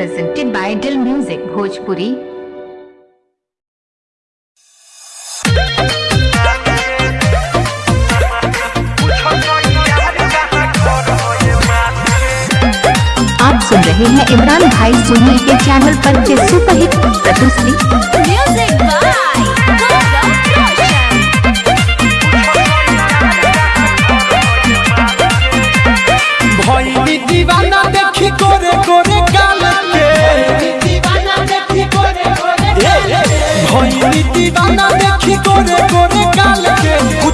presented by Dil Music, Bhojpuri. आप सुन रहे हैं इमरान भाई सुनील के चैनल पर सुपरहिट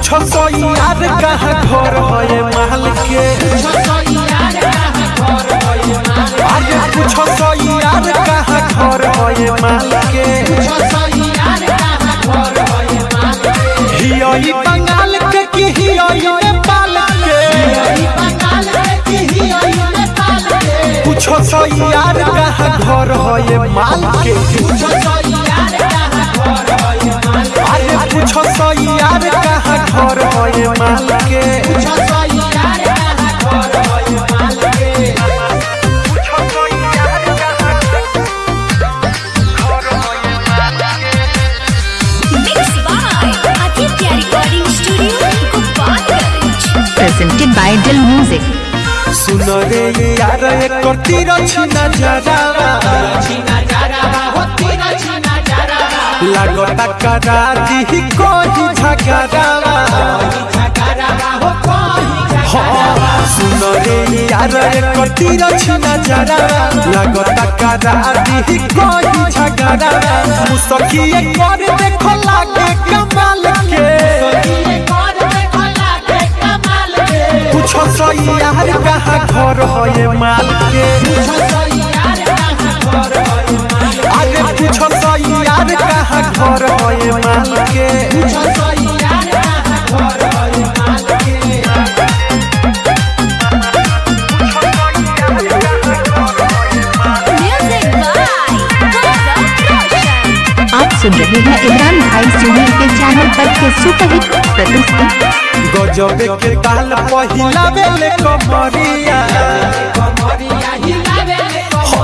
के कुछ यार कहाँ घर है महल के? अरे कुछ सोई यार कहाँ घर है महल के हियोई बंगाल के की हियोई नेपाल के कुछ सोई यार कहाँ घर है माल के अरे माल के. Presented by Dill Music. सुन रे यार एक करती रची नजरा लागता करा दी कोई झगड़ा हाँ, सुन रे यार एक करती रची नजरा लागता करा दी कोई झगड़ा मुसकिए कर देखो लागे कमाल के कुछ सही यार कहाँ घर है माल के अरे कुछ सही यार कहाँ घर सुन रहे हैं इमरान भाई सोनी के चैनल पर के सुपरहिट प्रस्तुति गजबे के ताल पहिला बेले कमरिया।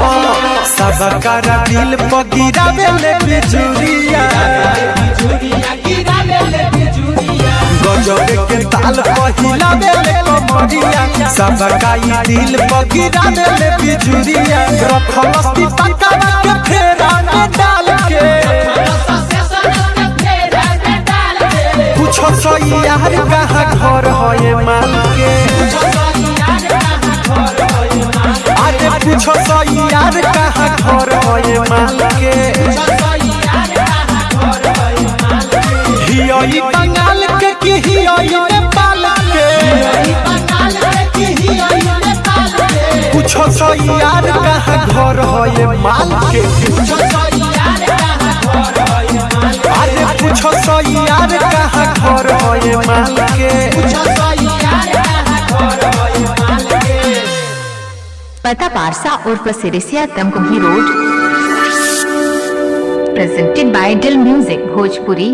हाँ, सबका दिल पगिरा बेले बिजुरिया। गजबे के ताल पहिला बेले कमरिया सबका ई दिल पगिरा बेले बिजुरिया रखलस्ती पक्का के फेरा में डाल के कुछ सही यार कहाँ घर है माल के अरे कुछ सही यार कहाँ घर है माल के हियोई बंगाल के की हियोई यार कहाँ घर है माल के अरे कहाँ घर है माल के पता Parsa उर्फ़ Sirisiya Tamkuhi road. Presented by Dill Music Bhojpuri